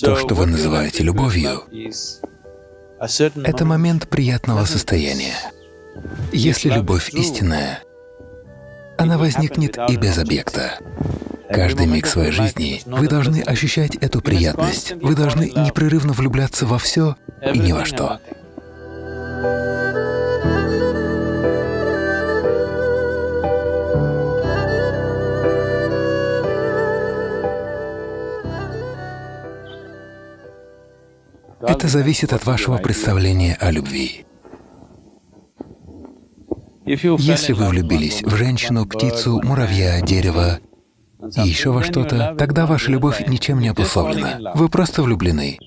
То, что вы называете любовью, это момент приятного состояния. Если любовь истинная, она возникнет и без объекта. Каждый миг своей жизни вы должны ощущать эту приятность, вы должны непрерывно влюбляться во все и ни во что. Это зависит от вашего представления о любви. Если вы влюбились в женщину, птицу, муравья, дерево и еще во что-то, тогда ваша любовь ничем не обусловлена. Вы просто влюблены.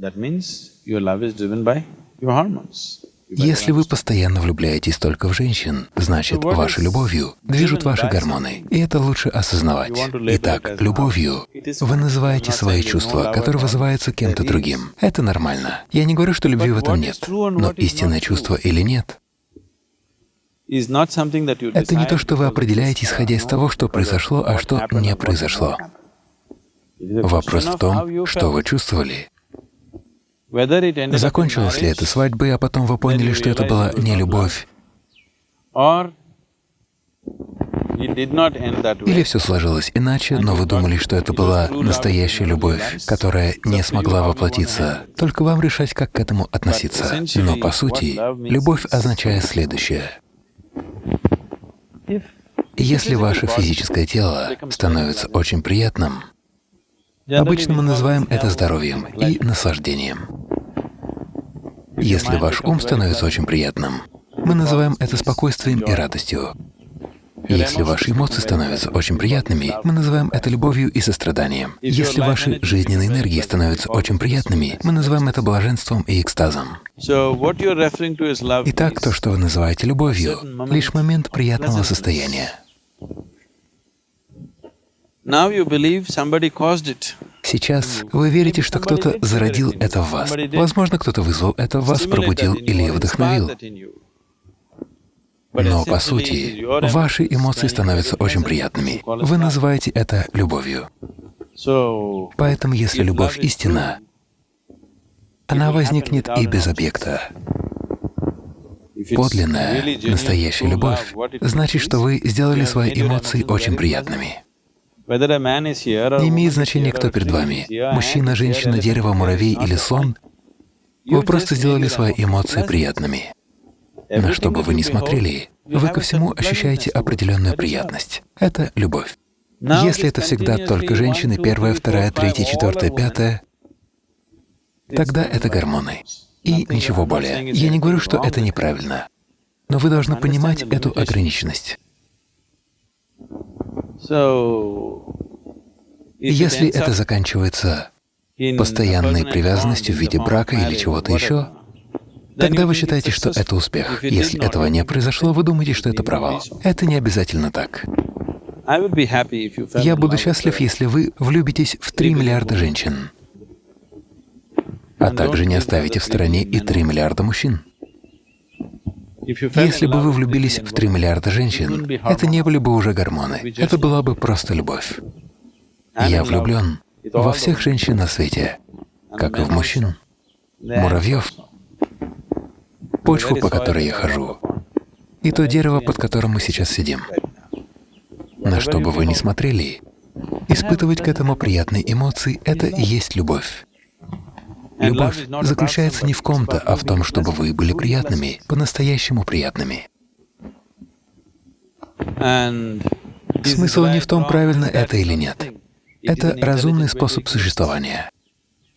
That means your love is driven by your hormones. Если вы постоянно влюбляетесь только в женщин, значит, вашей любовью движут ваши гормоны, и это лучше осознавать. Итак, любовью вы называете свои чувства, которые вызываются кем-то другим. Это нормально. Я не говорю, что любви в этом нет, но истинное чувство или нет — это не то, что вы определяете, исходя из того, что произошло, а что не произошло. Вопрос в том, что вы чувствовали. Закончилась ли эта свадьба, а потом вы поняли, что это была не любовь? Или все сложилось иначе, но вы думали, что это была настоящая любовь, которая не смогла воплотиться. Только вам решать, как к этому относиться. Но по сути, любовь означает следующее. Если ваше физическое тело становится очень приятным, Обычно мы называем это здоровьем и наслаждением. Если ваш ум становится очень приятным, мы называем это спокойствием и радостью. Если ваши эмоции становятся очень приятными, мы называем это любовью и состраданием. Если ваши жизненные энергии становятся очень приятными, мы называем это блаженством и экстазом. Итак, то, что вы называете любовью, — лишь момент приятного состояния. Сейчас вы верите, что кто-то зародил это в вас. Возможно, кто-то вызвал это в вас, пробудил или вдохновил. Но по сути, ваши эмоции становятся очень приятными. Вы называете это любовью. Поэтому если любовь истина, она возникнет и без объекта. Подлинная, настоящая любовь значит, что вы сделали свои эмоции очень приятными. Не имеет значения, кто перед вами — мужчина, женщина, дерево, муравей или слон. Вы просто сделали свои эмоции приятными. На что бы вы ни смотрели, вы ко всему ощущаете определенную приятность. Это любовь. Если это всегда только женщины, первая, вторая, третья, четвертая, пятая, тогда это гормоны. И ничего более. Я не говорю, что это неправильно, но вы должны понимать эту ограниченность. Если это заканчивается постоянной привязанностью в виде брака или чего-то еще, тогда вы считаете, что это успех. Если этого не произошло, вы думаете, что это провал. Это не обязательно так. Я буду счастлив, если вы влюбитесь в 3 миллиарда женщин, а также не оставите в стороне и 3 миллиарда мужчин. Если бы вы влюбились в 3 миллиарда женщин, это не были бы уже гормоны, это была бы просто любовь. Я влюблен во всех женщин на свете, как и в мужчин, муравьев, почву, по которой я хожу, и то дерево, под которым мы сейчас сидим. На что бы вы ни смотрели, испытывать к этому приятные эмоции — это и есть любовь. Любовь заключается не в ком-то, а в том, чтобы вы были приятными, по-настоящему приятными. Смысл не в том, правильно это или нет. Это разумный способ существования.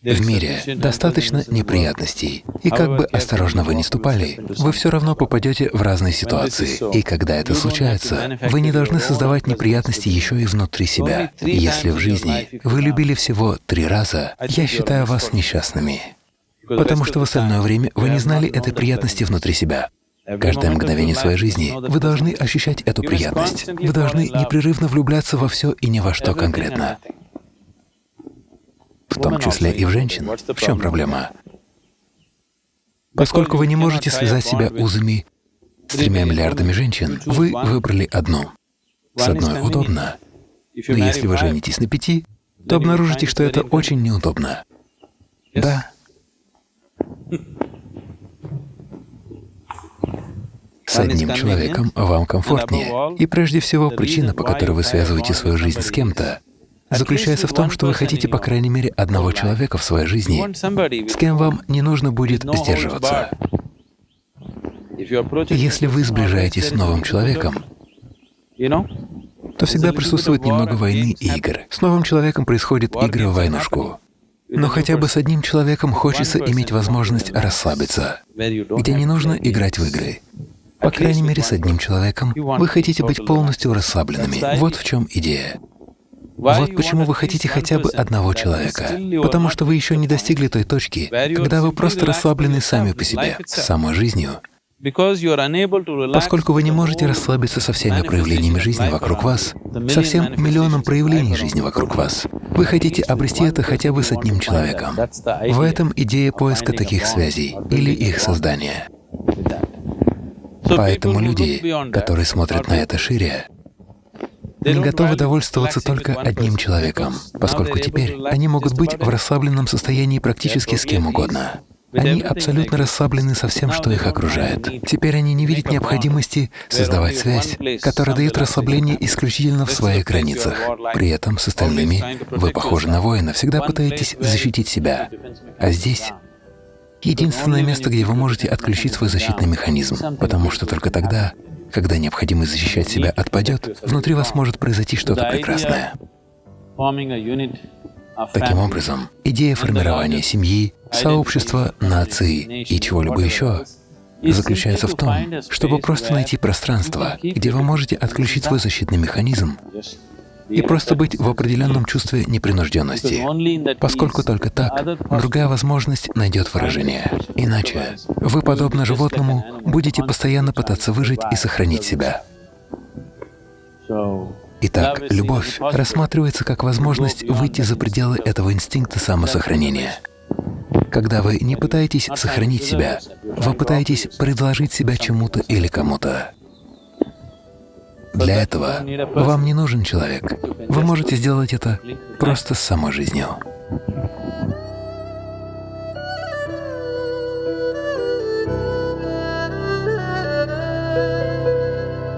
В мире достаточно неприятностей, и как бы осторожно вы ни ступали, вы все равно попадете в разные ситуации. И когда это случается, вы не должны создавать неприятности еще и внутри себя. Если в жизни вы любили всего три раза, я считаю вас несчастными, потому что в остальное время вы не знали этой приятности внутри себя. Каждое мгновение своей жизни вы должны ощущать эту приятность. Вы должны непрерывно влюбляться во все и ни во что конкретно в том числе и в женщин. В чем проблема? Поскольку вы не можете связать себя узами с тремя миллиардами женщин, вы выбрали одну. С одной удобно, Но если вы женитесь на пяти, то обнаружите, что это очень неудобно. Да. С одним человеком вам комфортнее. И прежде всего, причина, по которой вы связываете свою жизнь с кем-то, заключается в том, что вы хотите, по крайней мере, одного человека в своей жизни, с кем вам не нужно будет сдерживаться. Если вы сближаетесь с новым человеком, то всегда присутствует немного войны и игр. С новым человеком происходит игры в войнушку. Но хотя бы с одним человеком хочется иметь возможность расслабиться, где не нужно играть в игры. По крайней мере, с одним человеком вы хотите быть полностью расслабленными. Вот в чем идея. Вот почему вы хотите хотя бы одного человека. Потому что вы еще не достигли той точки, когда вы просто расслаблены сами по себе, с самой жизнью. Поскольку вы не можете расслабиться со всеми проявлениями жизни вокруг вас, со всем миллионом проявлений жизни вокруг вас, вы хотите обрести это хотя бы с одним человеком. В этом идея поиска таких связей или их создания. Поэтому люди, которые смотрят на это шире, не готовы довольствоваться только одним человеком, поскольку теперь они могут быть в расслабленном состоянии практически с кем угодно. Они абсолютно расслаблены со всем, что их окружает. Теперь они не видят необходимости создавать связь, которая дает расслабление исключительно в своих границах. При этом с остальными вы похожи на воина, всегда пытаетесь защитить себя. А здесь единственное место, где вы можете отключить свой защитный механизм, потому что только тогда, когда необходимость защищать себя отпадет, внутри вас может произойти что-то прекрасное. Таким образом, идея формирования семьи, сообщества, нации и чего-либо еще заключается в том, чтобы просто найти пространство, где вы можете отключить свой защитный механизм и просто быть в определенном чувстве непринужденности, поскольку только так другая возможность найдет выражение. Иначе вы, подобно животному, будете постоянно пытаться выжить и сохранить себя. Итак, любовь рассматривается как возможность выйти за пределы этого инстинкта самосохранения. Когда вы не пытаетесь сохранить себя, вы пытаетесь предложить себя чему-то или кому-то. Для этого вам не нужен человек. Вы можете сделать это просто с самой жизнью.